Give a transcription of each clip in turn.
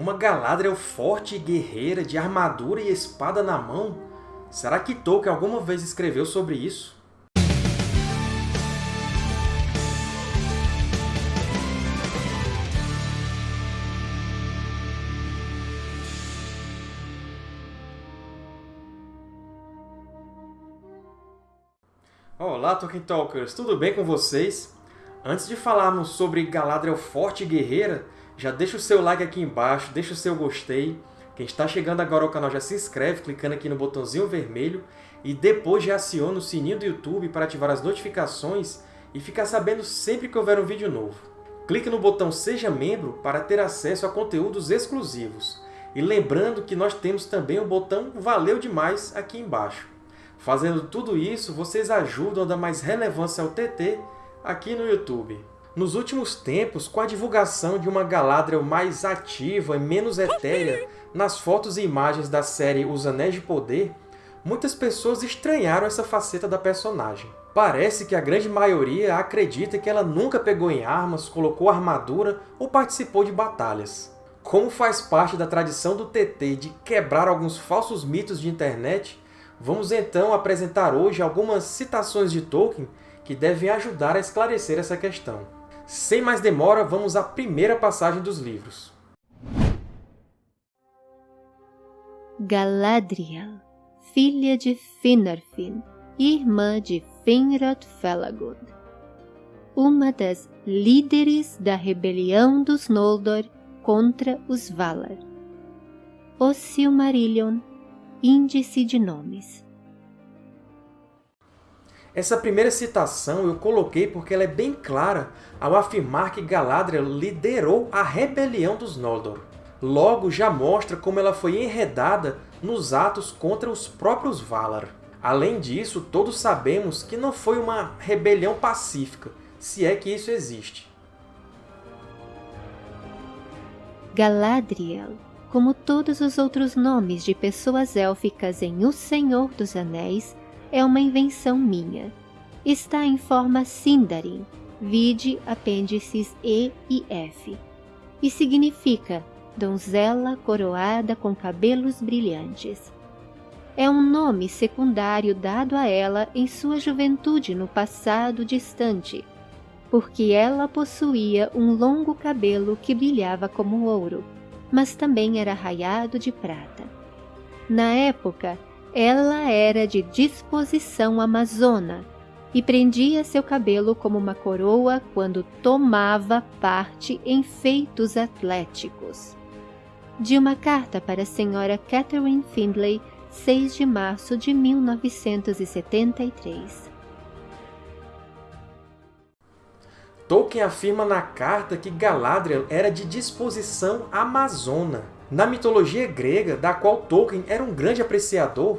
Uma Galadriel forte e guerreira, de armadura e espada na mão? Será que Tolkien alguma vez escreveu sobre isso? Olá, Tolkien Talkers! Tudo bem com vocês? Antes de falarmos sobre Galadriel forte e guerreira, já deixa o seu like aqui embaixo, deixa o seu gostei. Quem está chegando agora ao canal já se inscreve clicando aqui no botãozinho vermelho e depois já aciona o sininho do YouTube para ativar as notificações e ficar sabendo sempre que houver um vídeo novo. Clique no botão Seja Membro para ter acesso a conteúdos exclusivos. E lembrando que nós temos também o botão Valeu Demais aqui embaixo. Fazendo tudo isso, vocês ajudam a dar mais relevância ao TT aqui no YouTube. Nos últimos tempos, com a divulgação de uma Galadriel mais ativa e menos etérea nas fotos e imagens da série Os Anéis de Poder, muitas pessoas estranharam essa faceta da personagem. Parece que a grande maioria acredita que ela nunca pegou em armas, colocou armadura ou participou de batalhas. Como faz parte da tradição do TT de quebrar alguns falsos mitos de internet, vamos então apresentar hoje algumas citações de Tolkien que devem ajudar a esclarecer essa questão. Sem mais demora, vamos à primeira passagem dos livros. Galadriel, filha de Finarfin, irmã de Finrod Felagund, uma das líderes da rebelião dos Noldor contra os Valar. O Silmarillion, índice de nomes. Essa primeira citação eu coloquei porque ela é bem clara ao afirmar que Galadriel liderou a rebelião dos Noldor. Logo, já mostra como ela foi enredada nos atos contra os próprios Valar. Além disso, todos sabemos que não foi uma rebelião pacífica, se é que isso existe. Galadriel, como todos os outros nomes de pessoas élficas em O Senhor dos Anéis, é uma invenção minha. Está em forma Sindarin, vide apêndices E e F, e significa donzela coroada com cabelos brilhantes. É um nome secundário dado a ela em sua juventude no passado distante, porque ela possuía um longo cabelo que brilhava como ouro, mas também era raiado de prata. Na época, ela era de disposição amazona e prendia seu cabelo como uma coroa quando tomava parte em feitos atléticos. De uma carta para a senhora Catherine Findlay, 6 de março de 1973. Tolkien afirma na carta que Galadriel era de disposição amazona. Na mitologia grega, da qual Tolkien era um grande apreciador,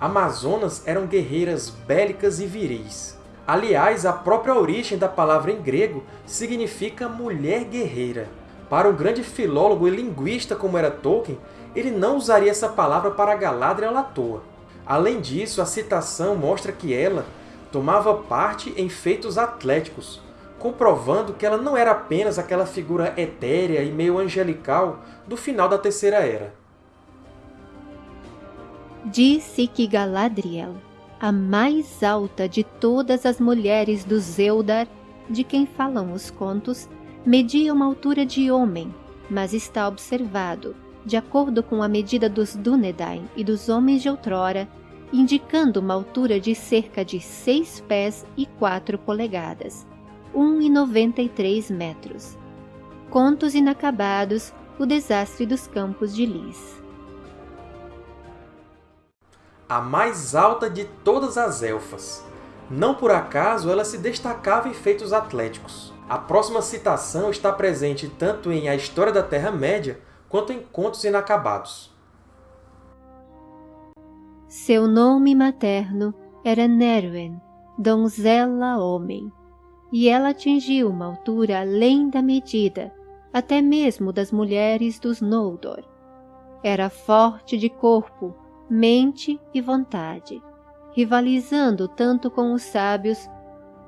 Amazonas eram guerreiras bélicas e viris. Aliás, a própria origem da palavra em grego significa mulher guerreira. Para um grande filólogo e linguista como era Tolkien, ele não usaria essa palavra para Galadriel à toa. Além disso, a citação mostra que ela tomava parte em feitos atléticos, comprovando que ela não era apenas aquela figura etérea e meio angelical do final da Terceira Era. Disse que Galadriel, a mais alta de todas as mulheres dos Eldar, de quem falam os contos, media uma altura de homem, mas está observado, de acordo com a medida dos Dúnedain e dos homens de outrora, indicando uma altura de cerca de 6 pés e 4 polegadas, 1,93 metros. Contos inacabados, o desastre dos campos de Lis. A mais alta de todas as elfas. Não por acaso ela se destacava em feitos atléticos. A próxima citação está presente tanto em A História da Terra-média quanto em Contos Inacabados. Seu nome materno era Nerwen, donzela homem, e ela atingiu uma altura além da medida, até mesmo das mulheres dos Noldor. Era forte de corpo, mente e vontade, rivalizando tanto com os sábios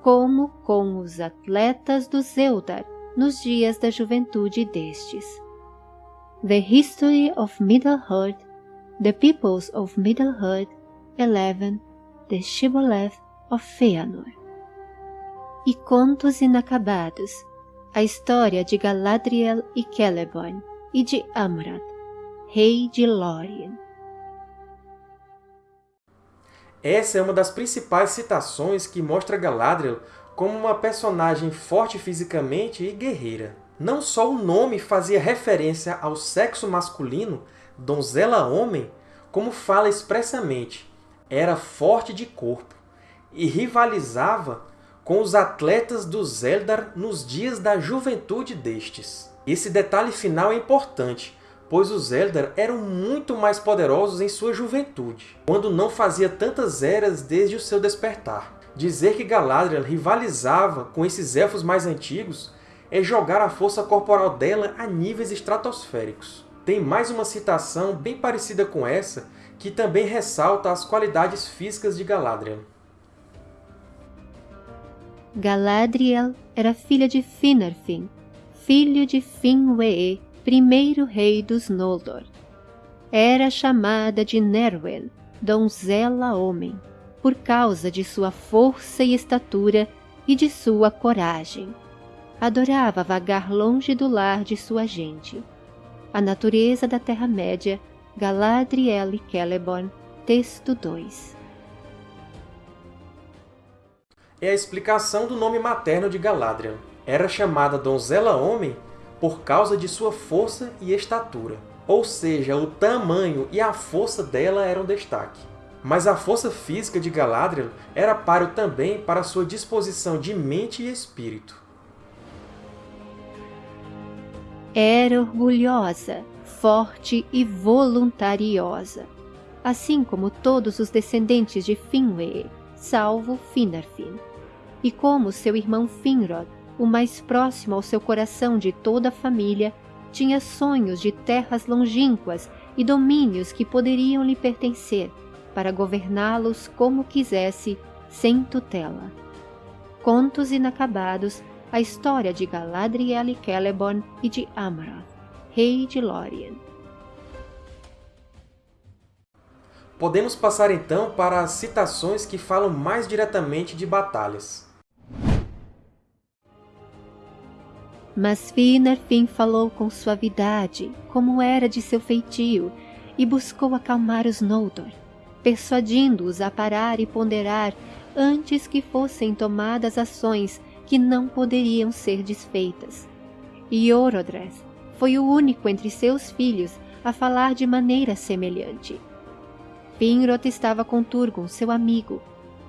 como com os atletas dos Eldar nos dias da juventude destes. The History of Middle-earth, The Peoples of Middle-earth, 11, The Shibboleth of Feanor. E Contos Inacabados, a história de Galadriel e Celeborn e de Amrad, rei de Lórien. Essa é uma das principais citações que mostra Galadriel como uma personagem forte fisicamente e guerreira. Não só o nome fazia referência ao sexo masculino, donzela-homem, como fala expressamente, era forte de corpo e rivalizava com os atletas dos Eldar nos dias da juventude destes. Esse detalhe final é importante, pois os Eldar eram muito mais poderosos em sua juventude, quando não fazia tantas eras desde o seu despertar. Dizer que Galadriel rivalizava com esses Elfos mais antigos é jogar a força corporal dela a níveis estratosféricos. Tem mais uma citação bem parecida com essa, que também ressalta as qualidades físicas de Galadriel. Galadriel era filha de Finarfin, filho de Finwë, primeiro rei dos Noldor. Era chamada de Nerwen, donzela-homem, por causa de sua força e estatura e de sua coragem adorava vagar longe do lar de sua gente. A natureza da Terra-média, Galadriel e Celeborn, texto 2. É a explicação do nome materno de Galadriel. Era chamada Donzela-Homem por causa de sua força e estatura. Ou seja, o tamanho e a força dela eram destaque. Mas a força física de Galadriel era páreo também para sua disposição de mente e espírito. Era orgulhosa, forte e voluntariosa, assim como todos os descendentes de Finwë, salvo Finarfin. E como seu irmão Finrod, o mais próximo ao seu coração de toda a família, tinha sonhos de terras longínquas e domínios que poderiam lhe pertencer, para governá-los como quisesse, sem tutela. Contos inacabados a história de Galadriel e Celeborn e de Amroth, rei de Lórien. Podemos passar então para as citações que falam mais diretamente de batalhas. Mas Finarfin falou com suavidade, como era de seu feitio, e buscou acalmar os Noldor, persuadindo-os a parar e ponderar antes que fossem tomadas ações que não poderiam ser desfeitas. E Orodres foi o único entre seus filhos a falar de maneira semelhante. Finrod estava com Turgon, seu amigo,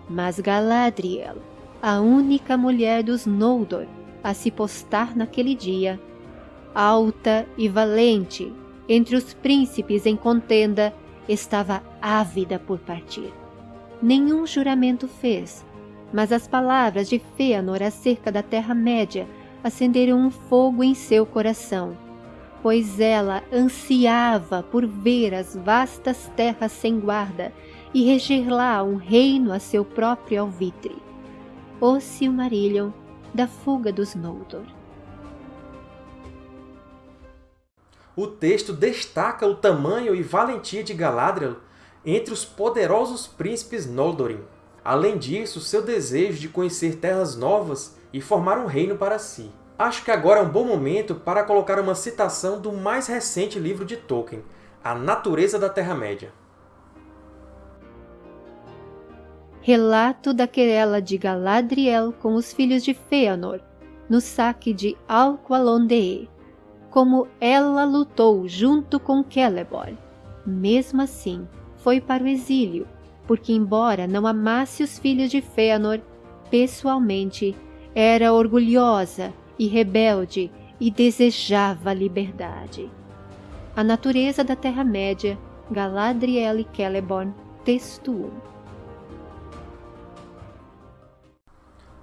mas Galadriel, a única mulher dos Noldor a se postar naquele dia, alta e valente, entre os príncipes em contenda, estava ávida por partir. Nenhum juramento fez, mas as palavras de Fëanor acerca da Terra-média acenderam um fogo em seu coração, pois ela ansiava por ver as vastas terras sem guarda e reger lá um reino a seu próprio alvitre. O Silmarillion da fuga dos Noldor. O texto destaca o tamanho e valentia de Galadriel entre os poderosos príncipes Noldorin. Além disso, seu desejo de conhecer terras novas e formar um reino para si. Acho que agora é um bom momento para colocar uma citação do mais recente livro de Tolkien, A Natureza da Terra-média. Relato da querela de Galadriel com os filhos de Fëanor, no saque de Alqualondëë, como ela lutou junto com Celeborn. Mesmo assim, foi para o exílio, porque embora não amasse os filhos de Fëanor pessoalmente, era orgulhosa e rebelde e desejava a liberdade. A natureza da Terra-média, Galadriel e Celeborn, texto 1.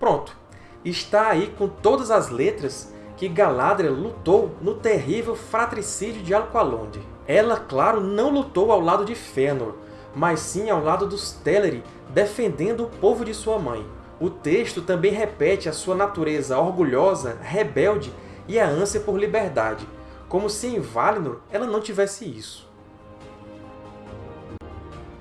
Pronto! Está aí com todas as letras que Galadriel lutou no terrível fratricídio de Alqualond. Ela, claro, não lutou ao lado de Fëanor, mas sim ao lado dos Teleri, defendendo o povo de sua mãe. O texto também repete a sua natureza orgulhosa, rebelde e a ânsia por liberdade, como se em Valinor ela não tivesse isso.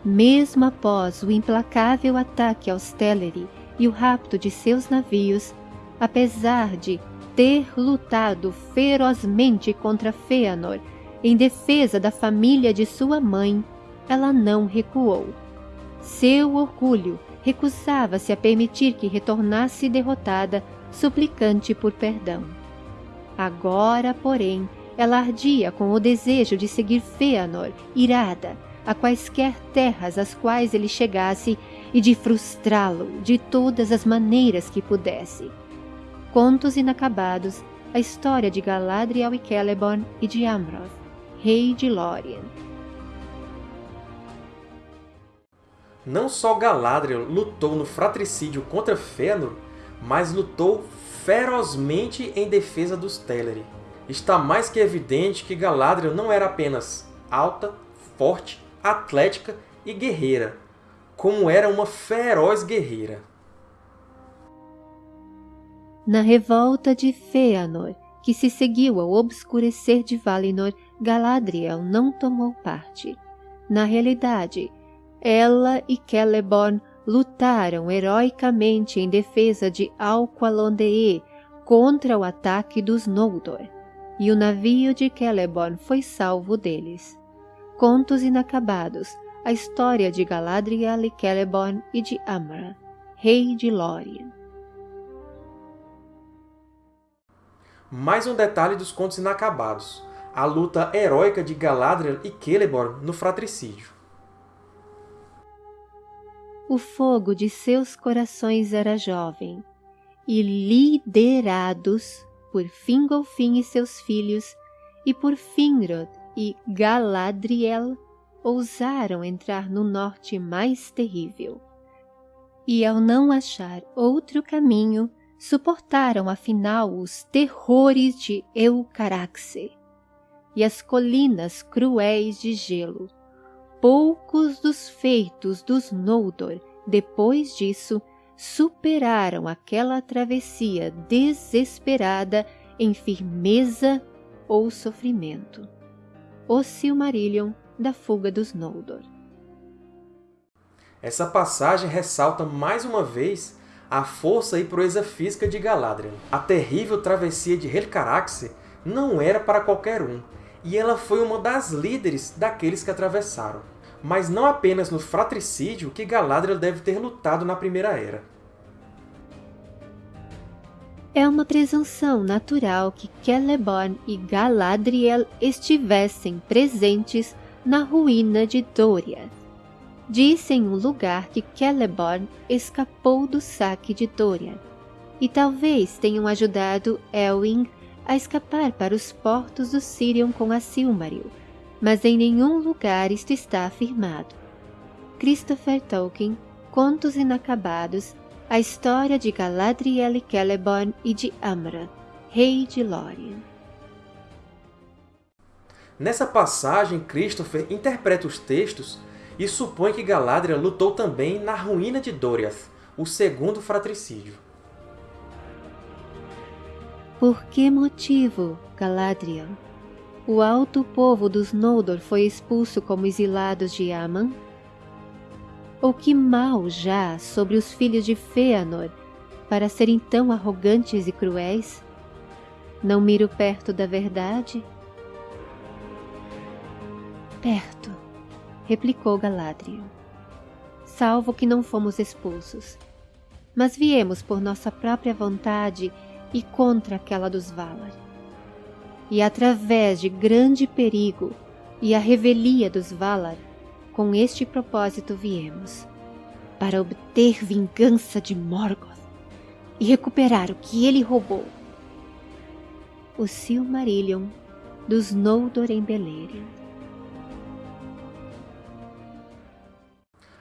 Mesmo após o implacável ataque aos Teleri e o rapto de seus navios, apesar de ter lutado ferozmente contra Fëanor em defesa da família de sua mãe, ela não recuou. Seu orgulho recusava-se a permitir que retornasse derrotada, suplicante por perdão. Agora, porém, ela ardia com o desejo de seguir Fëanor, irada, a quaisquer terras às quais ele chegasse e de frustrá-lo de todas as maneiras que pudesse. Contos inacabados, a história de Galadriel e Celeborn e de Amroth, rei de Lórien. Não só Galadriel lutou no fratricídio contra Fëanor, mas lutou ferozmente em defesa dos Teleri. Está mais que evidente que Galadriel não era apenas alta, forte, atlética e guerreira, como era uma feroz guerreira. Na revolta de Fëanor, que se seguiu ao obscurecer de Valinor, Galadriel não tomou parte. Na realidade, ela e Celeborn lutaram heroicamente em defesa de Alqualondëë contra o ataque dos Noldor, e o navio de Celeborn foi salvo deles. Contos inacabados, a história de Galadriel e Celeborn e de Amra, rei de Lórien. Mais um detalhe dos Contos Inacabados, a luta heróica de Galadriel e Celeborn no fratricídio. O fogo de seus corações era jovem, e liderados por Fingolfin e seus filhos, e por Finrod e Galadriel, ousaram entrar no norte mais terrível. E ao não achar outro caminho, suportaram afinal os terrores de Eucaraxe e as colinas cruéis de gelo. Poucos dos feitos dos Noldor, depois disso, superaram aquela travessia desesperada em firmeza ou sofrimento. O Silmarillion da fuga dos Noldor. Essa passagem ressalta mais uma vez a força e proeza física de Galadriel. A terrível travessia de Helcaraxe não era para qualquer um, e ela foi uma das líderes daqueles que atravessaram. Mas não apenas no fratricídio que Galadriel deve ter lutado na Primeira Era. É uma presunção natural que Celeborn e Galadriel estivessem presentes na ruína de Doriath disse em um lugar que Celeborn escapou do saque de Dorian, e talvez tenham ajudado Elwing a escapar para os portos do Sirion com a Silmaril, mas em nenhum lugar isto está afirmado. Christopher Tolkien, Contos Inacabados, a história de Galadriel e Celeborn e de Amra, rei de Lórien. Nessa passagem, Christopher interpreta os textos e supõe que Galadriel lutou também na ruína de Doriath, o segundo fratricídio. Por que motivo, Galadriel? O alto povo dos Noldor foi expulso como exilados de Aman? Ou que mal já sobre os filhos de Fëanor para serem tão arrogantes e cruéis? Não miro perto da verdade? Perto replicou Galadriel. Salvo que não fomos expulsos, mas viemos por nossa própria vontade e contra aquela dos Valar. E através de grande perigo e a revelia dos Valar, com este propósito viemos, para obter vingança de Morgoth e recuperar o que ele roubou. O Silmarillion dos Noldor em Beleriand.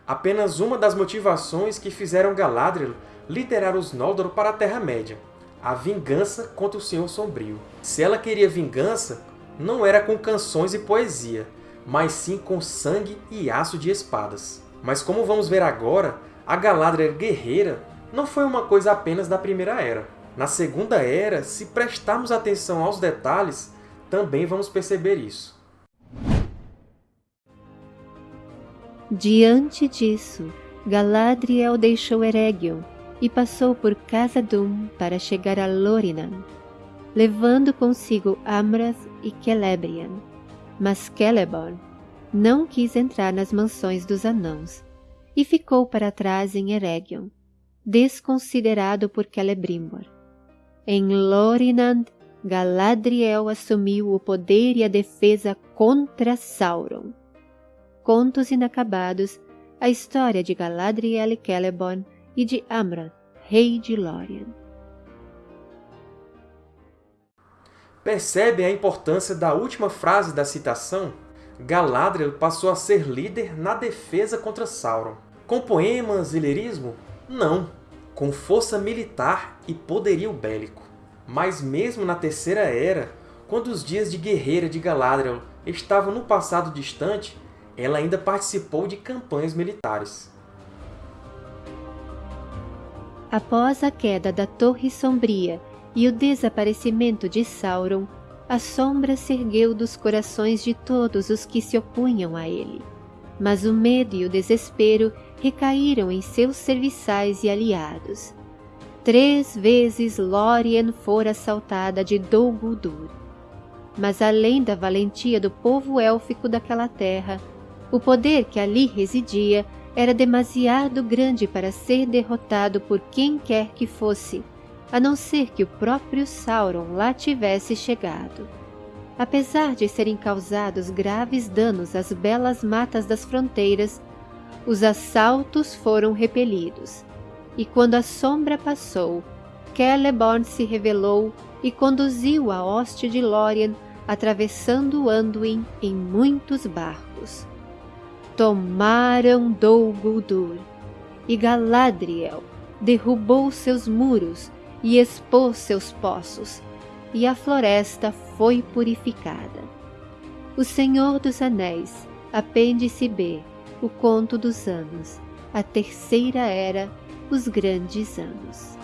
apenas uma das motivações que fizeram Galadriel liderar os Noldor para a Terra-média, a vingança contra o Senhor Sombrio. Se ela queria vingança, não era com canções e poesia, mas sim com sangue e aço de espadas. Mas como vamos ver agora, a Galadriel guerreira não foi uma coisa apenas da Primeira Era. Na Segunda Era, se prestarmos atenção aos detalhes, também vamos perceber isso. Diante disso, Galadriel deixou Eregion e passou por Khazad-dûm para chegar a Lorinan, levando consigo Amrath e Celebrian. Mas Celeborn não quis entrar nas mansões dos anãos e ficou para trás em Eregion, desconsiderado por Celebrimbor. Em Lorinand, Galadriel assumiu o poder e a defesa contra Sauron. Contos inacabados, a história de Galadriel e Celeborn e de Amrath, rei de Lórien. Percebem a importância da última frase da citação? Galadriel passou a ser líder na defesa contra Sauron. Com poemas e lirismo? Não, com força militar e poderio bélico. Mas mesmo na Terceira Era, quando os dias de guerreira de Galadriel estavam no passado distante, ela ainda participou de campanhas militares. Após a queda da Torre Sombria e o desaparecimento de Sauron, a sombra se ergueu dos corações de todos os que se opunham a ele. Mas o medo e o desespero recaíram em seus serviçais e aliados. Três vezes Lórien fora assaltada de Dol Guldur. Mas além da valentia do povo élfico daquela terra, o poder que ali residia era demasiado grande para ser derrotado por quem quer que fosse, a não ser que o próprio Sauron lá tivesse chegado. Apesar de serem causados graves danos às belas matas das fronteiras, os assaltos foram repelidos, e quando a sombra passou, Celeborn se revelou e conduziu a hoste de Lórien atravessando Anduin em muitos barcos tomaram Dol Guldur, e Galadriel derrubou seus muros e expôs seus poços, e a floresta foi purificada. O Senhor dos Anéis, Apêndice B, o Conto dos Anos, a Terceira Era, os Grandes Anos.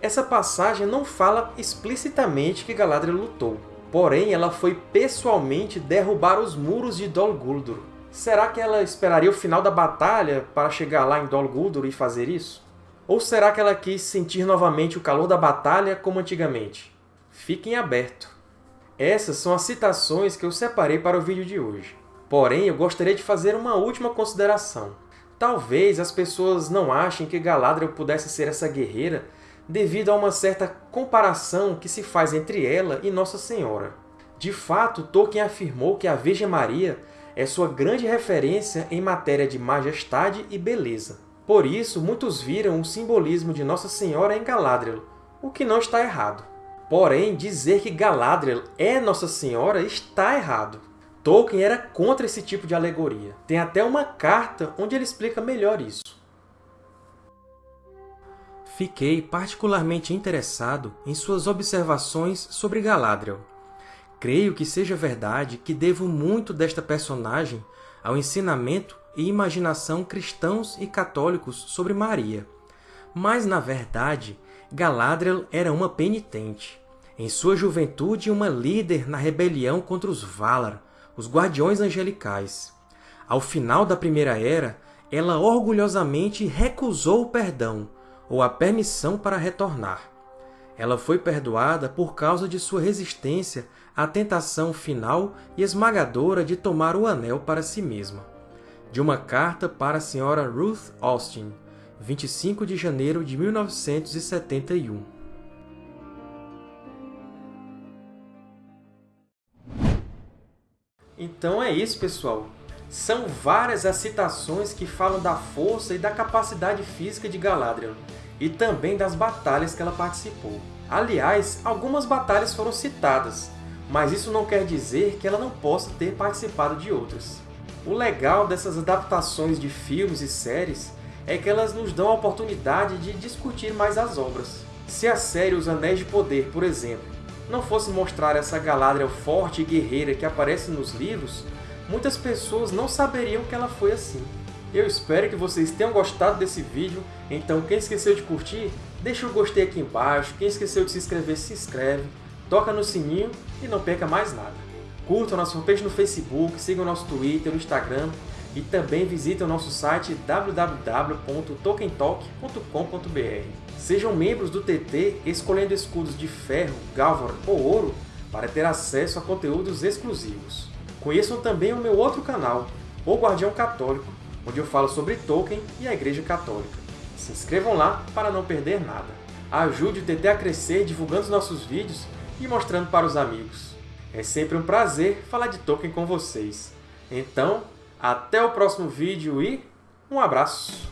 Essa passagem não fala explicitamente que Galadriel lutou, Porém, ela foi pessoalmente derrubar os muros de Dol Guldur. Será que ela esperaria o final da batalha para chegar lá em Dol Guldur e fazer isso? Ou será que ela quis sentir novamente o calor da batalha como antigamente? Fiquem aberto. Essas são as citações que eu separei para o vídeo de hoje. Porém, eu gostaria de fazer uma última consideração. Talvez as pessoas não achem que Galadriel pudesse ser essa guerreira devido a uma certa comparação que se faz entre ela e Nossa Senhora. De fato, Tolkien afirmou que a Virgem Maria é sua grande referência em matéria de majestade e beleza. Por isso, muitos viram o simbolismo de Nossa Senhora em Galadriel, o que não está errado. Porém, dizer que Galadriel é Nossa Senhora está errado. Tolkien era contra esse tipo de alegoria. Tem até uma carta onde ele explica melhor isso. Fiquei particularmente interessado em suas observações sobre Galadriel. Creio que seja verdade que devo muito desta personagem ao ensinamento e imaginação cristãos e católicos sobre Maria. Mas, na verdade, Galadriel era uma penitente. Em sua juventude, uma líder na rebelião contra os Valar, os Guardiões Angelicais. Ao final da Primeira Era, ela orgulhosamente recusou o perdão, ou a permissão para retornar. Ela foi perdoada por causa de sua resistência à tentação final e esmagadora de tomar o anel para si mesma. De uma carta para a Sra. Ruth Austin, 25 de janeiro de 1971. Então é isso, pessoal! São várias as citações que falam da força e da capacidade física de Galadriel e também das batalhas que ela participou. Aliás, algumas batalhas foram citadas, mas isso não quer dizer que ela não possa ter participado de outras. O legal dessas adaptações de filmes e séries é que elas nos dão a oportunidade de discutir mais as obras. Se a série Os Anéis de Poder, por exemplo, não fosse mostrar essa Galadriel forte e guerreira que aparece nos livros, muitas pessoas não saberiam que ela foi assim. Eu espero que vocês tenham gostado desse vídeo, então quem esqueceu de curtir, deixa o gostei aqui embaixo, quem esqueceu de se inscrever, se inscreve, toca no sininho e não perca mais nada. Curtam nossa fanpage no Facebook, sigam nosso Twitter, Instagram e também visitem o nosso site www.tokentalk.com.br. Sejam membros do TT escolhendo escudos de ferro, galvan ou ouro para ter acesso a conteúdos exclusivos. Conheçam também o meu outro canal, O Guardião Católico, onde eu falo sobre Tolkien e a Igreja Católica. Se inscrevam lá para não perder nada. Ajude o TT a crescer divulgando os nossos vídeos e mostrando para os amigos. É sempre um prazer falar de Tolkien com vocês. Então, até o próximo vídeo e um abraço!